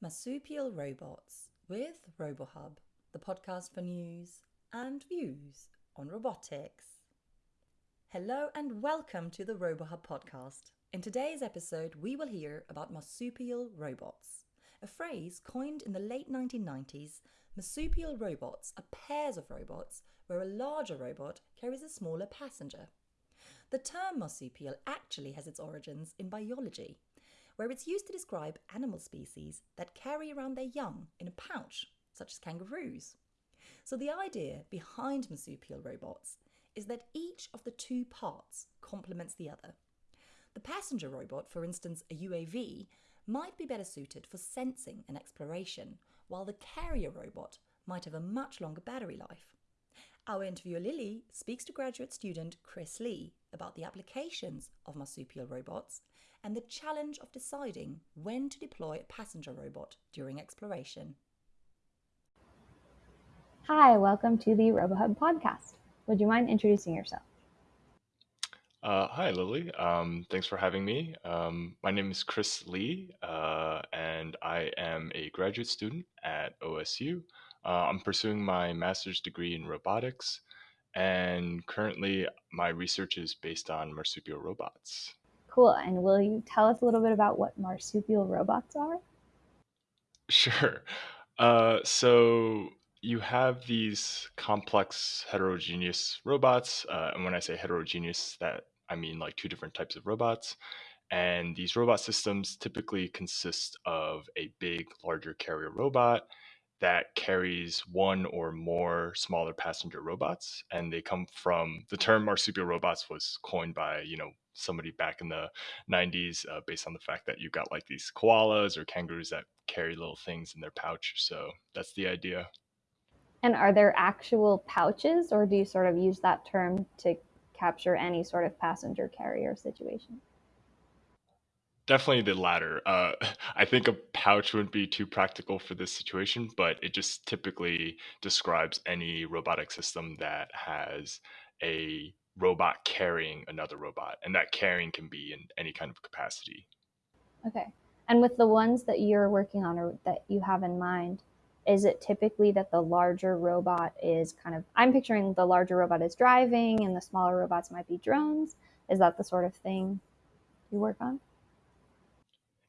Marsupial Robots with RoboHub, the podcast for news and views on robotics. Hello and welcome to the RoboHub podcast. In today's episode, we will hear about marsupial robots. A phrase coined in the late 1990s, marsupial robots are pairs of robots where a larger robot carries a smaller passenger. The term marsupial actually has its origins in biology where it's used to describe animal species that carry around their young in a pouch, such as kangaroos. So the idea behind marsupial robots is that each of the two parts complements the other. The passenger robot, for instance, a UAV, might be better suited for sensing and exploration, while the carrier robot might have a much longer battery life. Our interviewer Lily speaks to graduate student Chris Lee about the applications of marsupial robots and the challenge of deciding when to deploy a passenger robot during exploration. Hi, welcome to the RoboHub podcast. Would you mind introducing yourself? Uh, hi, Lily. Um, thanks for having me. Um, my name is Chris Lee, uh, and I am a graduate student at OSU. Uh, I'm pursuing my master's degree in robotics, and currently my research is based on marsupial robots. Cool. And will you tell us a little bit about what marsupial robots are? Sure. Uh, so you have these complex heterogeneous robots. Uh, and when I say heterogeneous, that I mean like two different types of robots. And these robot systems typically consist of a big, larger carrier robot that carries one or more smaller passenger robots. And they come from the term marsupial robots was coined by, you know, somebody back in the 90s uh, based on the fact that you've got like these koalas or kangaroos that carry little things in their pouch. So that's the idea. And are there actual pouches, or do you sort of use that term to capture any sort of passenger carrier situation? Definitely the latter. Uh, I think a pouch wouldn't be too practical for this situation, but it just typically describes any robotic system that has a robot carrying another robot, and that carrying can be in any kind of capacity. Okay. And with the ones that you're working on or that you have in mind, is it typically that the larger robot is kind of I'm picturing the larger robot is driving and the smaller robots might be drones. Is that the sort of thing you work on?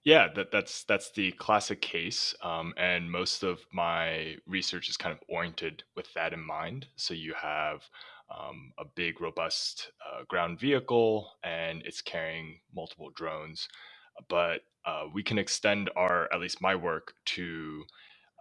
Yeah, that, that's that's the classic case, um, and most of my research is kind of oriented with that in mind. So you have um, a big, robust uh, ground vehicle, and it's carrying multiple drones. But uh, we can extend our, at least my work, to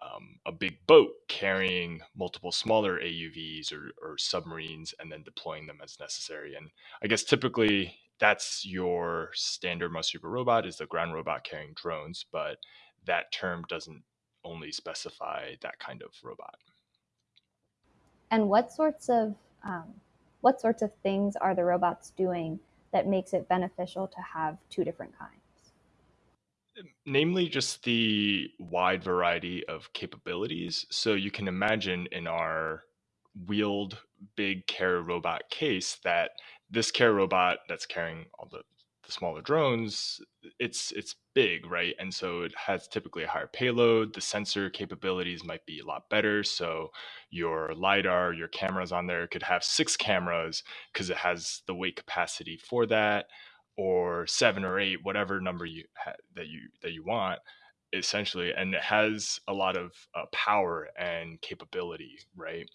um, a big boat carrying multiple smaller AUVs or, or submarines and then deploying them as necessary. And I guess typically that's your standard marsupial robot is the ground robot carrying drones, but that term doesn't only specify that kind of robot. And what sorts of um, what sorts of things are the robots doing that makes it beneficial to have two different kinds? Namely, just the wide variety of capabilities. So you can imagine in our wheeled big care robot case that this care robot that's carrying all the the smaller drones, it's it's big, right? And so it has typically a higher payload. The sensor capabilities might be a lot better. So your lidar, your cameras on there could have six cameras because it has the weight capacity for that, or seven or eight, whatever number you ha- that you that you want essentially and it has a lot of uh, power and capability right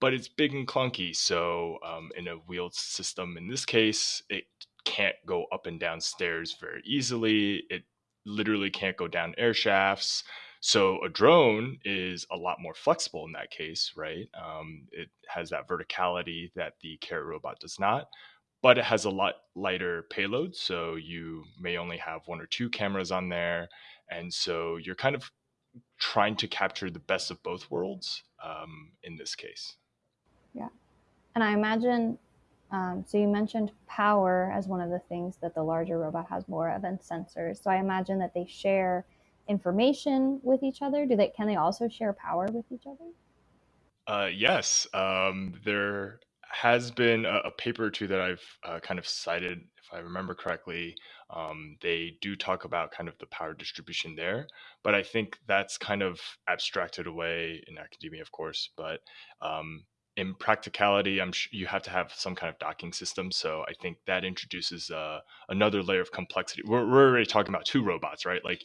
but it's big and clunky so um, in a wheeled system in this case it can't go up and down stairs very easily. It literally can't go down air shafts. So a drone is a lot more flexible in that case, right? Um, it has that verticality that the carrier robot does not, but it has a lot lighter payload. So you may only have one or two cameras on there, and so you're kind of trying to capture the best of both worlds um, in this case. Yeah, and I imagine um, so you mentioned power as one of the things that the larger robot has more of than sensors. So I imagine that they share information with each other. Do they? Can they also share power with each other? Uh, yes, um, there has been a, a paper or two that I've uh, kind of cited if I remember correctly, um, they do talk about kind of the power distribution there. But I think that's kind of abstracted away in academia, of course. But um, in practicality, I'm you have to have some kind of docking system. So I think that introduces uh, another layer of complexity. We're, we're already talking about two robots, right? Like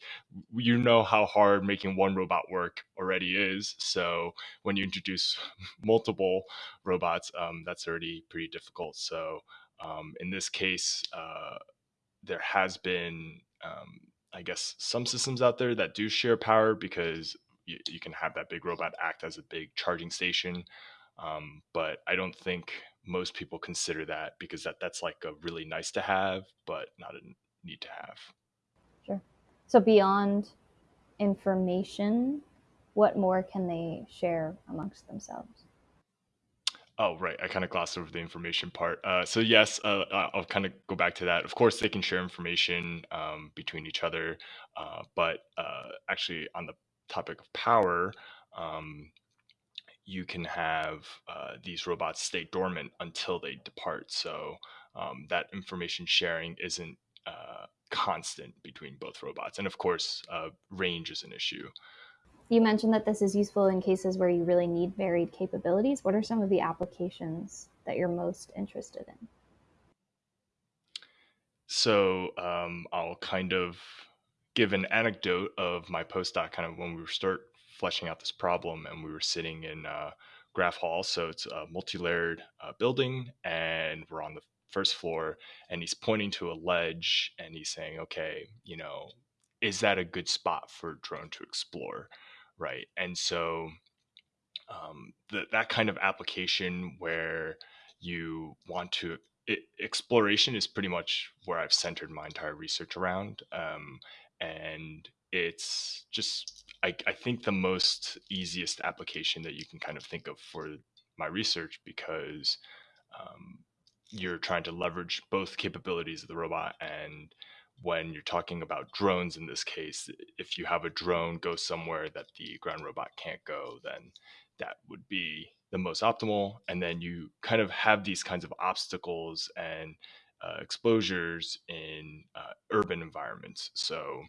you know how hard making one robot work already is. So when you introduce multiple robots, um, that's already pretty difficult. So um, in this case, uh, there has been, um, I guess, some systems out there that do share power because you, you can have that big robot act as a big charging station um, but I don't think most people consider that because that that's like a really nice to have, but not a need to have. Sure. So beyond information, what more can they share amongst themselves? Oh, right. I kind of glossed over the information part. Uh, so yes, uh, I'll kind of go back to that. Of course, they can share information um, between each other, uh, but uh, actually, on the topic of power, um, you can have uh, these robots stay dormant until they depart. So um, that information sharing isn't uh, constant between both robots. And of course, uh, range is an issue. You mentioned that this is useful in cases where you really need varied capabilities. What are some of the applications that you're most interested in? So um, I'll kind of give an anecdote of my postdoc kind of when we start fleshing out this problem, and we were sitting in uh, Graf Hall. So it's a multi-layered uh, building, and we're on the first floor, and he's pointing to a ledge, and he's saying, "Okay, you know, is that a good spot for a drone to explore?" Right, and so um, the, that kind of application where you want to it, exploration is pretty much where I've centered my entire research around. Um, and it's just I, I think the most easiest application that you can kind of think of for my research because um, you're trying to leverage both capabilities of the robot and when you're talking about drones in this case if you have a drone go somewhere that the ground robot can't go then that would be the most optimal. And then you kind of have these kinds of obstacles and uh, exposures in uh, urban environments. So,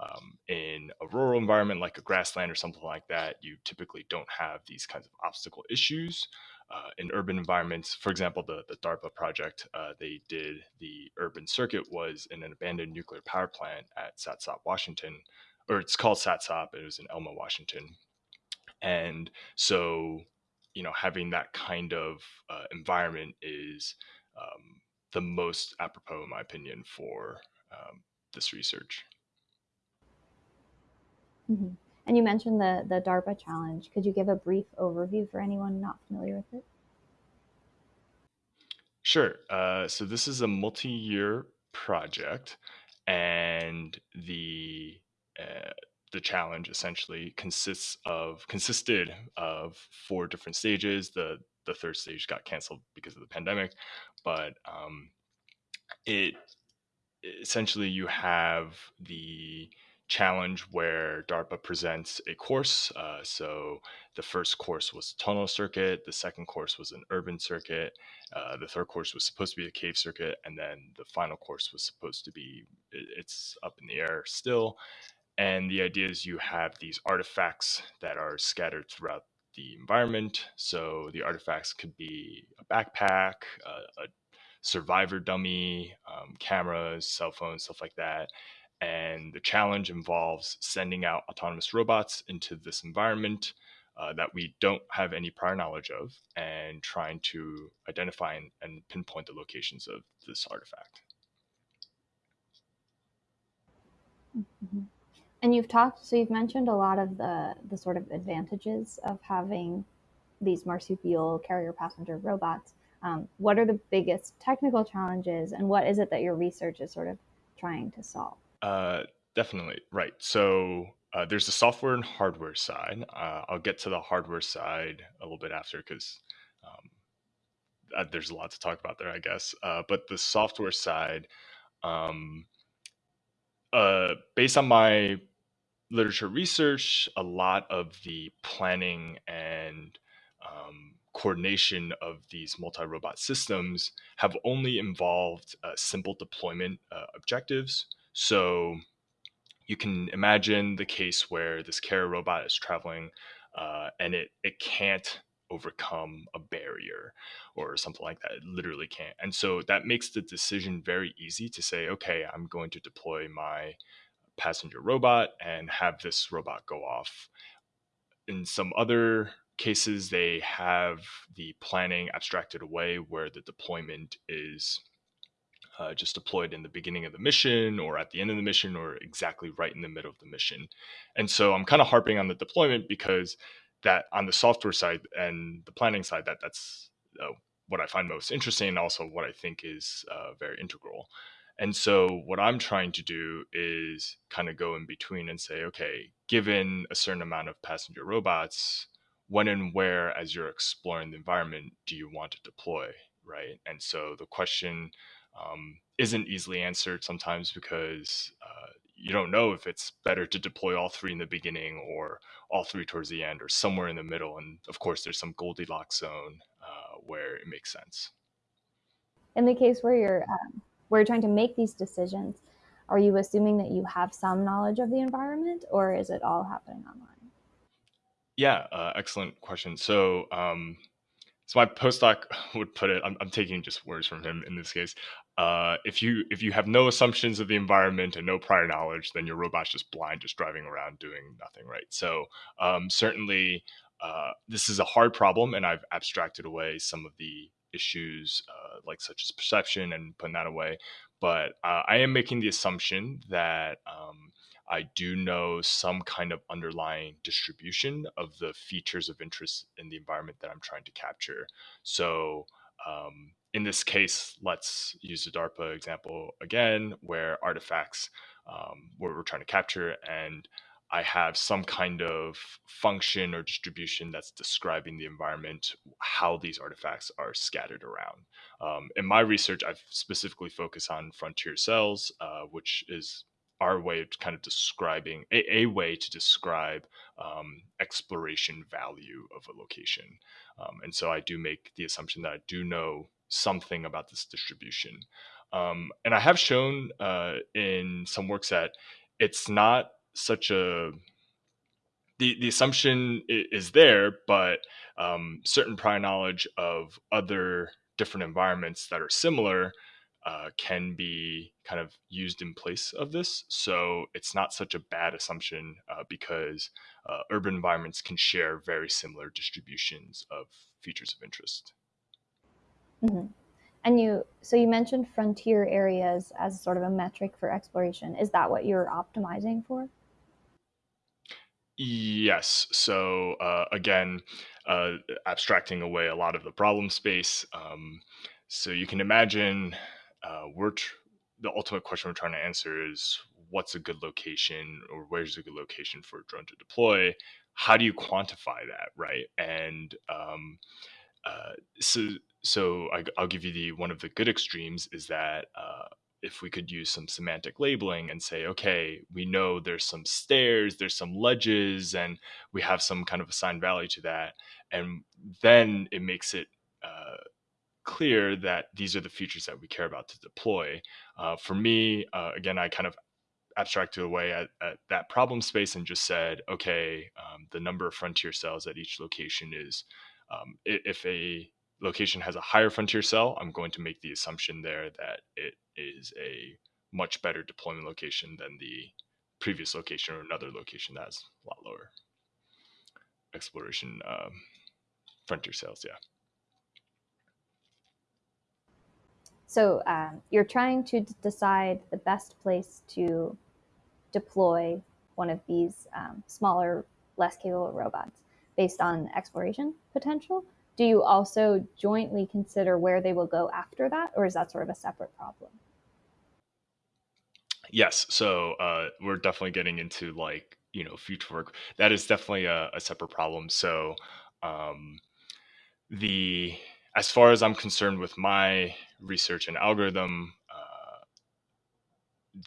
um, in a rural environment like a grassland or something like that, you typically don't have these kinds of obstacle issues. Uh, in urban environments, for example, the, the DARPA project uh, they did, the urban circuit was in an abandoned nuclear power plant at Satsop, Washington, or it's called Satsop, it was in Elma, Washington. And so, you know, having that kind of uh, environment is um, the most apropos, in my opinion, for um, this research. Mm-hmm. And you mentioned the the DARPA challenge. Could you give a brief overview for anyone not familiar with it? Sure. Uh, so this is a multi-year project, and the uh, the challenge essentially consists of consisted of four different stages. The the third stage got canceled because of the pandemic, but um, it essentially you have the challenge where DARPA presents a course. Uh, so the first course was tunnel circuit, the second course was an urban circuit, uh, the third course was supposed to be a cave circuit, and then the final course was supposed to be it's up in the air still. And the idea is you have these artifacts that are scattered throughout the environment. So the artifacts could be a backpack, a, a survivor dummy, um, cameras, cell phones, stuff like that. And the challenge involves sending out autonomous robots into this environment uh, that we don't have any prior knowledge of and trying to identify and, and pinpoint the locations of this artifact. And you've talked, so you've mentioned a lot of the, the sort of advantages of having these marsupial carrier passenger robots. Um, what are the biggest technical challenges, and what is it that your research is sort of trying to solve? Uh, definitely right. So uh, there's the software and hardware side. Uh, I'll get to the hardware side a little bit after because um, uh, there's a lot to talk about there, I guess. Uh, but the software side, um, uh, based on my literature research, a lot of the planning and um, coordination of these multi-robot systems have only involved uh, simple deployment uh, objectives. So you can imagine the case where this carrier robot is traveling uh, and it it can't overcome a barrier or something like that. It literally can't. And so that makes the decision very easy to say, okay, I'm going to deploy my passenger robot and have this robot go off. In some other cases, they have the planning abstracted away where the deployment is uh, just deployed in the beginning of the mission or at the end of the mission or exactly right in the middle of the mission. And so I'm kind of harping on the deployment because that on the software side and the planning side, that that's uh, what I find most interesting and also what I think is uh, very integral. And so what I'm trying to do is kind of go in between and say, okay, given a certain amount of passenger robots, when and where as you're exploring the environment do you want to deploy, right? And so the question um, isn't easily answered sometimes because uh, you don't know if it's better to deploy all three in the beginning or all three towards the end or somewhere in the middle. And of course, there's some Goldilocks zone uh, where it makes sense. In the case where you're um, where you're trying to make these decisions, are you assuming that you have some knowledge of the environment, or is it all happening online? Yeah, uh, excellent question. So um, so my postdoc would put it. I'm, I'm, taking just words from him in this case. Uh, if you if you have no assumptions of the environment and no prior knowledge, then your robot's just blind, just driving around doing nothing, right? So um, certainly, uh, this is a hard problem, and I've abstracted away some of the issues, uh, like such as perception, and putting that away. But uh, I am making the assumption that um, I do know some kind of underlying distribution of the features of interest in the environment that I'm trying to capture. So um, in this case, let's use the DARPA example again, where artifacts um, where we're trying to capture and I have some kind of function or distribution that's describing the environment, how these artifacts are scattered around. Um, in my research, I've specifically focused on frontier cells, uh, which is our way of kind of describing a, a way to describe um, exploration value of a location. Um, and so I do make the assumption that I do know something about this distribution. Um, and I have shown uh, in some works that it's not such a the, the assumption is there, but um, certain prior knowledge of other different environments that are similar uh, can be kind of used in place of this. So it's not such a bad assumption uh, because uh, urban environments can share very similar distributions of features of interest. Mm-hmm. And you, so you mentioned frontier areas as sort of a metric for exploration. Is that what you're optimizing for? Yes. So uh, again, uh, abstracting away a lot of the problem space. Um, so you can imagine uh, we're tr- the ultimate question we're trying to answer is what's a good location or where's a good location for a drone to deploy how do you quantify that right and um, uh, so so I, will give you the one of the good extremes is that uh, if we could use some semantic labeling and say okay we know there's some stairs there's some ledges and we have some kind of assigned value to that and then it makes it uh, clear that these are the features that we care about to deploy. Uh, for me, uh, again, I kind of abstracted away at, at, that problem space and just said, okay, um, the number of frontier cells at each location is, um, if a location has a higher frontier cell, I'm going to make the assumption there that it is a much better deployment location than the previous location or another location that has a lot lower exploration um, frontier cells. Yeah. So um, you're trying to decide the best place to deploy one of these um, smaller, less capable robots based on exploration potential. Do you also jointly consider where they will go after that, or is that sort of a separate problem? Yes. So uh, we're definitely getting into like, you know, future work. That is definitely a, a separate problem. So um, the as far as I'm concerned with my research and algorithm, uh,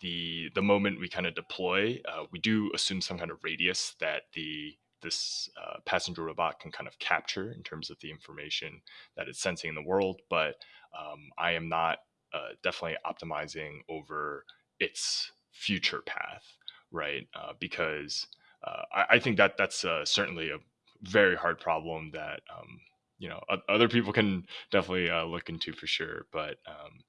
the the moment we kind of deploy, uh, we do assume some kind of radius that the this uh, passenger robot can kind of capture in terms of the information that it's sensing in the world. But um, I am not uh, definitely optimizing over its future path, right? Uh, because uh, I, I, think that that's uh, certainly a very hard problem that um, you know other people can definitely uh, look into for sure. But um,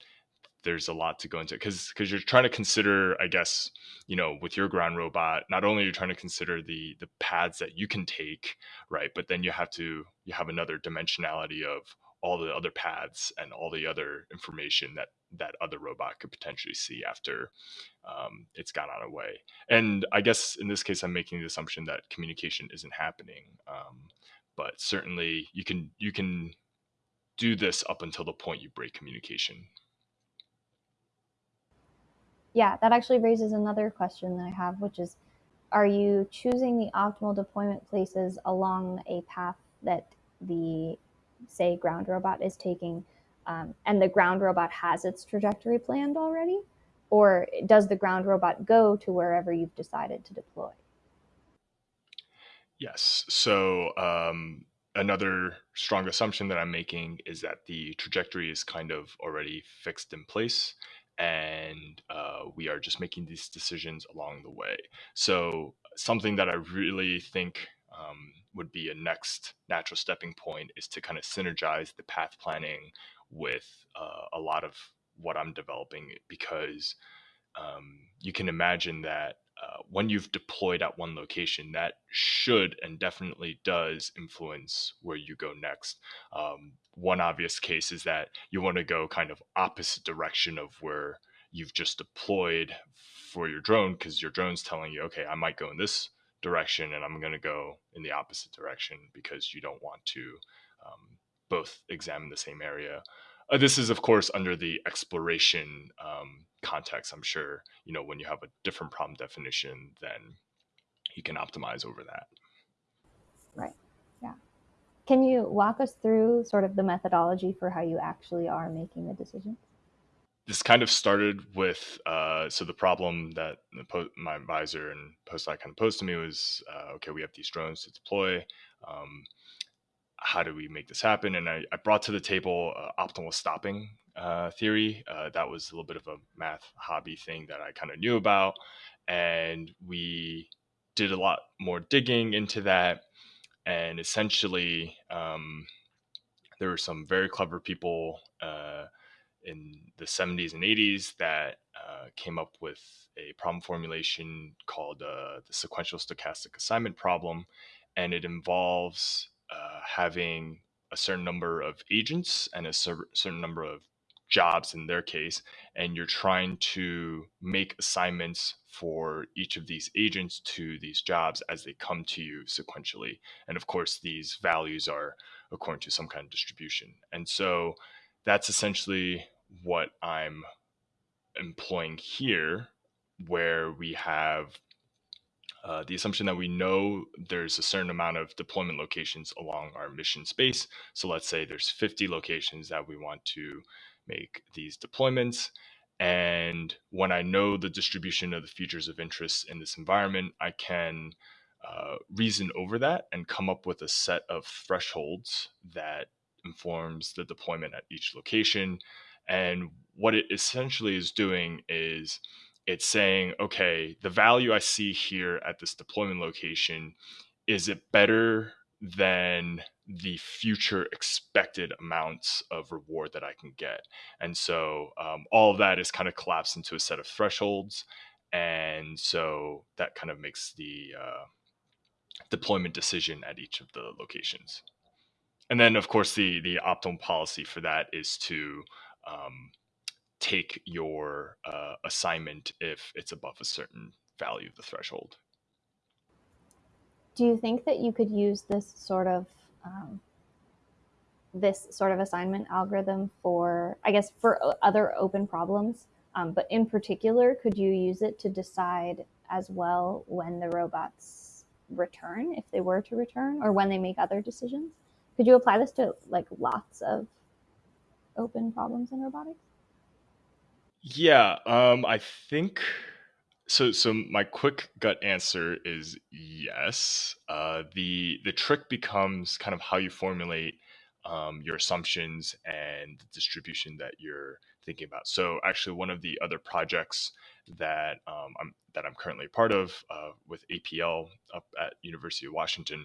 there's a lot to go into because because you're trying to consider i guess you know with your ground robot not only you're you trying to consider the the paths that you can take right but then you have to you have another dimensionality of all the other paths and all the other information that that other robot could potentially see after um, it's gone on away and i guess in this case i'm making the assumption that communication isn't happening um, but certainly you can you can do this up until the point you break communication yeah, that actually raises another question that I have, which is are you choosing the optimal deployment places along a path that the, say, ground robot is taking, um, and the ground robot has its trajectory planned already? Or does the ground robot go to wherever you've decided to deploy? Yes. So, um, another strong assumption that I'm making is that the trajectory is kind of already fixed in place and uh, we are just making these decisions along the way. So, something that I really think um, would be a next natural stepping point is to kind of synergize the path planning with uh, a lot of what I'm developing because um, you can imagine that uh, when you've deployed at one location, that should and definitely does influence where you go next. Um, one obvious case is that you want to go kind of opposite direction of where you've just deployed for your drone because your drone's telling you, okay, I might go in this direction and I'm going to go in the opposite direction because you don't want to um, both examine the same area. Uh, this is, of course, under the exploration um, context, I'm sure, you know, when you have a different problem definition, then you can optimize over that. Right. Yeah. Can you walk us through sort of the methodology for how you actually are making the decisions? This kind of started with uh, so the problem that the my advisor and postdoc kind of posed to me was uh, okay, we have these drones to deploy. Um, how do we make this happen? And I, I brought to the table uh, optimal stopping uh, theory. Uh, that was a little bit of a math hobby thing that I kind of knew about. And we did a lot more digging into that. And essentially, um, there were some very clever people uh, in the 70s and 80s that uh, came up with a problem formulation called uh, the sequential stochastic assignment problem. And it involves uh, having a certain number of agents and a cer- certain number of jobs in their case, and you're trying to make assignments for each of these agents to these jobs as they come to you sequentially. And of course, these values are according to some kind of distribution. And so that's essentially what I'm employing here, where we have uh, the assumption that we know there's a certain amount of deployment locations along our mission space. So let's say there's 50 locations that we want to make these deployments. And when I know the distribution of the features of interest in this environment, I can uh, reason over that and come up with a set of thresholds that informs the deployment at each location. And what it essentially is doing is it's saying, okay, the value I see here at this deployment location, is it better than the future expected amounts of reward that I can get? And so um, all of that is kind of collapsed into a set of thresholds. And so that kind of makes the uh, deployment decision at each of the locations. And then, of course, the the optimal policy for that is to um, take your uh, assignment if it's above a certain value of the threshold. Do you think that you could use this sort of um, this sort of assignment algorithm for, I guess, for other open problems? Um, but in particular, could you use it to decide as well when the robots return, if they were to return, or when they make other decisions? Could you apply this to like lots of open problems in robotics? Yeah, um, I think So, so my quick gut answer is yes. Uh, the the trick becomes kind of how you formulate um, your assumptions and the distribution that you're thinking about. So, actually, one of the other projects that um, I'm that I'm currently a part of uh, with APL up at University of Washington,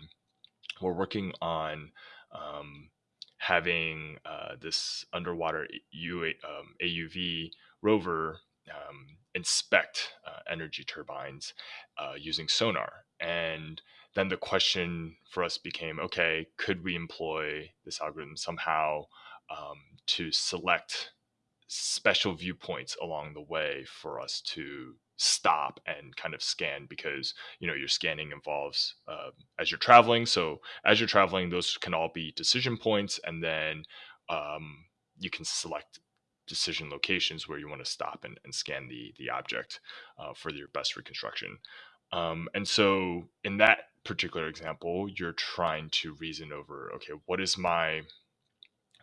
we're working on um, having uh, this underwater UA, um, AUV rover um, inspect uh, energy turbines uh, using sonar. And then the question for us became okay, could we employ this algorithm somehow um, to select special viewpoints along the way for us to stop and kind of scan because you know your scanning involves uh, as you're traveling. So as you're traveling those can all be decision points and then um, you can select decision locations where you want to stop and, and scan the the object uh, for your best reconstruction. Um, and so in that particular example you're trying to reason over okay what is my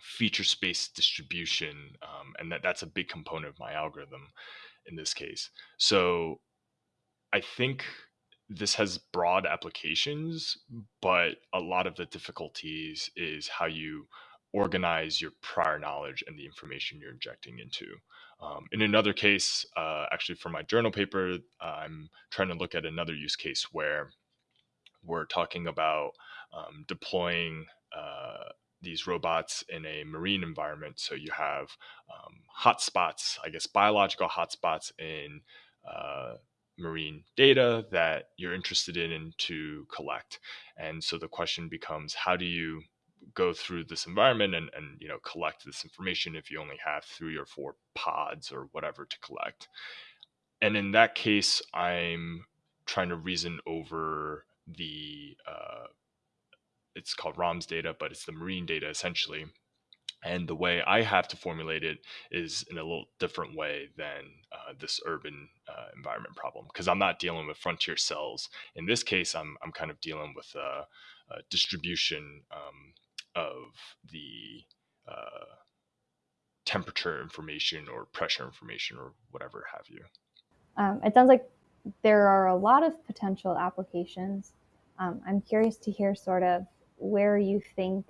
feature space distribution, um, and that that's a big component of my algorithm in this case. So I think this has broad applications, but a lot of the difficulties is how you organize your prior knowledge and the information you're injecting into. Um, in another case, uh, actually for my journal paper, I'm trying to look at another use case where we're talking about um, deploying uh, these robots in a marine environment. So you have um, hotspots, I guess, biological hotspots in uh, marine data that you're interested in to collect. And so the question becomes, how do you go through this environment and, and you know collect this information if you only have three or four pods or whatever to collect? And in that case, I'm trying to reason over the uh, it's called ROMS data, but it's the marine data essentially. And the way I have to formulate it is in a little different way than uh, this urban uh, environment problem because I'm not dealing with frontier cells. In this case, I'm, I'm kind of dealing with a, a distribution um, of the uh, temperature information or pressure information or whatever have you. Um, it sounds like there are a lot of potential applications. Um, I'm curious to hear sort of where you think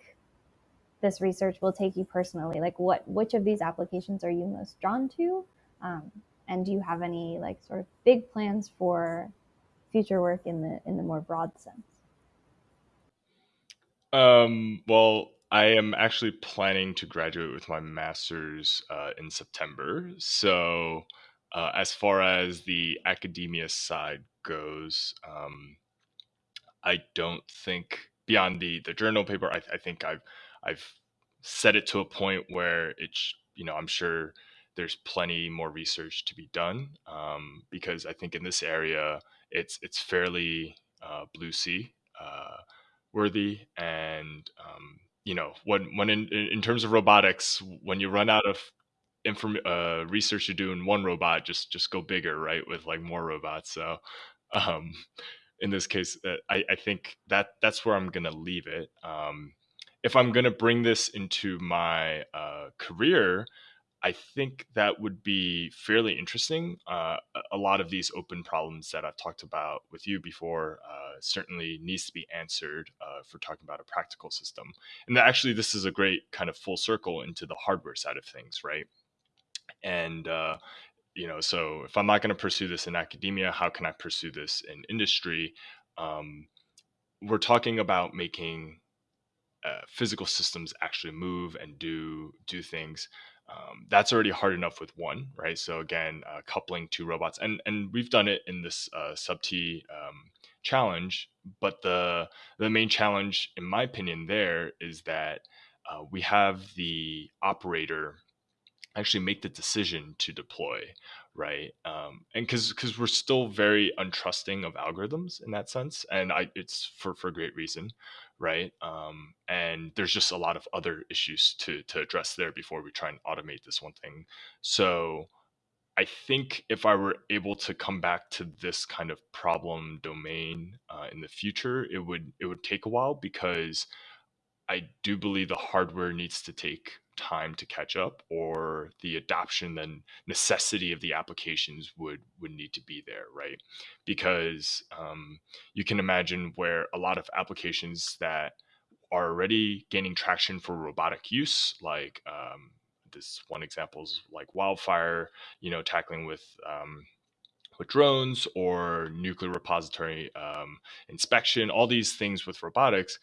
this research will take you personally? Like what which of these applications are you most drawn to? Um, and do you have any like sort of big plans for future work in the in the more broad sense? Um, well i am actually planning to graduate with my master's uh, in september. So uh, as far as the academia side goes um, i don't think beyond the the journal paper, I, I think I've I've set it to a point where it's you know I'm sure there's plenty more research to be done um, because I think in this area it's it's fairly uh, blue sea uh, worthy and um, you know when when in, in terms of robotics when you run out of inform uh, research to do in one robot just just go bigger right with like more robots so um, in this case, uh, I, I think that that's where I'm going to leave it. Um, if I'm going to bring this into my uh, career, I think that would be fairly interesting. Uh, a lot of these open problems that I've talked about with you before uh, certainly needs to be answered uh, for talking about a practical system. And actually, this is a great kind of full circle into the hardware side of things, right? And uh, you know so if i'm not going to pursue this in academia how can i pursue this in industry? Um, we're talking about making uh, physical systems actually move and do do things. Um, that's already hard enough with one right? So again uh, coupling two robots and and we've done it in this uh, sub-t um, challenge but the the main challenge in my opinion there is that uh, we have the operator actually make the decision to deploy right? Um, and because because we're still very untrusting of algorithms in that sense and i it's for for a great reason right? Um, and there's just a lot of other issues to to address there before we try and automate this one thing. So i think if i were able to come back to this kind of problem domain uh, in the future it would it would take a while because I do believe the hardware needs to take time to catch up or the adoption and necessity of the applications would would need to be there right? Because um, you can imagine where a lot of applications that are already gaining traction for robotic use like um, this one example is like wildfire you know tackling with um, with drones or nuclear repository um, inspection all these things with robotics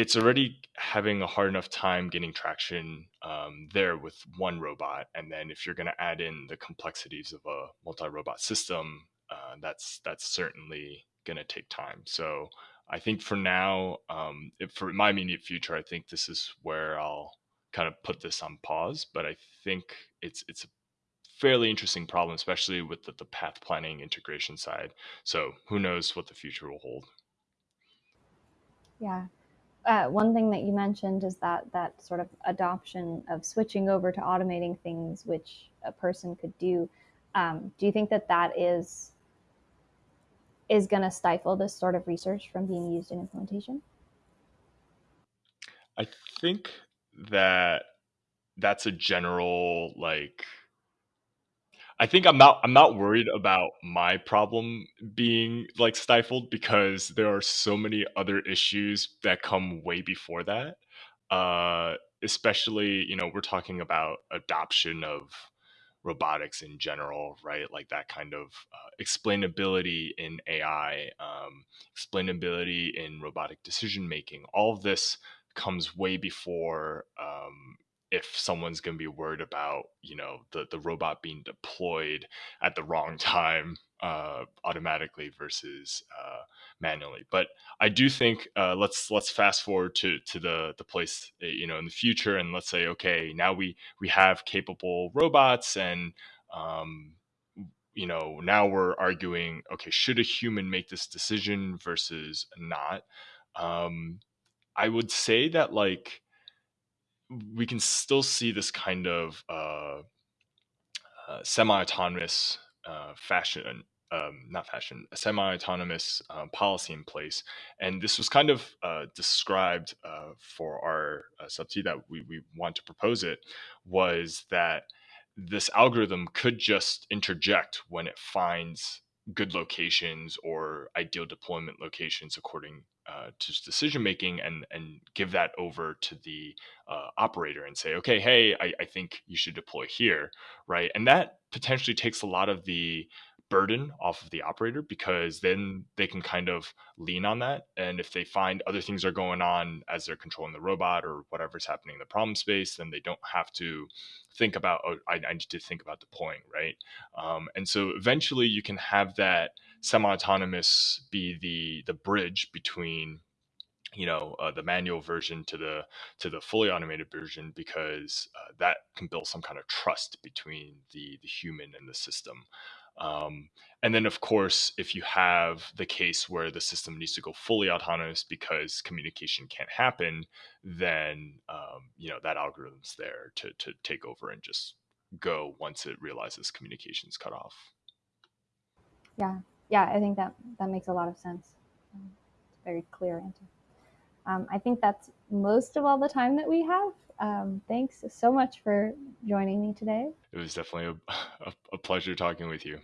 it's already having a hard enough time getting traction um, there with one robot and then if you're going to add in the complexities of a multi-robot system uh, that's that's certainly going to take time. So i think for now um, if for my immediate future i think this is where i'll kind of put this on pause but i think it's it's a fairly interesting problem especially with the, the path planning integration side. So who knows what the future will hold. Yeah uh, one thing that you mentioned is that that sort of adoption of switching over to automating things which a person could do. Um, do you think that that is is going to stifle this sort of research from being used in implementation? I think that that's a general like I think I'm not I'm not worried about my problem being like stifled because there are so many other issues that come way before that. Uh, especially, you know, we're talking about adoption of robotics in general, right? Like that kind of uh, explainability in AI, um, explainability in robotic decision making. All of this comes way before um, if someone's going to be worried about you know the the robot being deployed at the wrong time uh, automatically versus uh, manually. But I do think uh, let's let's fast forward to to the the place eh, you know in the future, and let's say okay, now we we have capable robots, and um, you know now we're arguing okay, should a human make this decision versus not? Um, I would say that like we can still see this kind of uh, uh, semi-autonomous uh, fashion, um, not fashion, a semi-autonomous uh, policy in place, and this was kind of uh, described uh, for our uh, subsidy that we, we want to propose it was that this algorithm could just interject when it finds good locations or ideal deployment locations according uh, to decision making and and give that over to the uh, operator and say okay hey I, I think you should deploy here right? And that potentially takes a lot of the burden off of the operator because then they can kind of lean on that. And if they find other things are going on as they're controlling the robot or whatever's happening in the problem space then they don't have to think about oh i, I need to think about deploying right? Um, and so eventually you can have that semi-autonomous be the the bridge between you know uh, the manual version to the to the fully automated version because uh, that can build some kind of trust between the the human and the system um, and then, of course, if you have the case where the system needs to go fully autonomous because communication can't happen, then um, you know that algorithm's there to to take over and just go once it realizes communication's cut off. Yeah, yeah, I think that that makes a lot of sense. Um, it's a very clear answer. Um, I think that's most of all the time that we have. Um, thanks so much for joining me today. It was definitely a, a, a pleasure talking with you.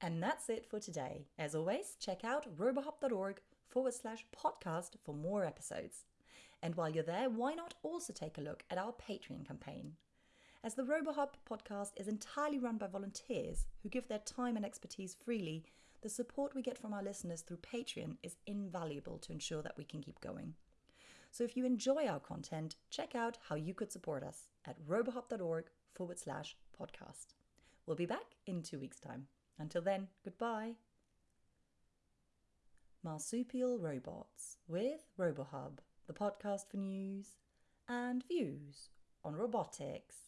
And that's it for today. As always, check out robohub.org forward slash podcast for more episodes. And while you're there, why not also take a look at our Patreon campaign? As the RoboHub podcast is entirely run by volunteers who give their time and expertise freely, the support we get from our listeners through Patreon is invaluable to ensure that we can keep going. So if you enjoy our content, check out how you could support us at robohub.org forward slash podcast. We'll be back in two weeks' time. Until then, goodbye. Marsupial Robots with RoboHub, the podcast for news and views on robotics.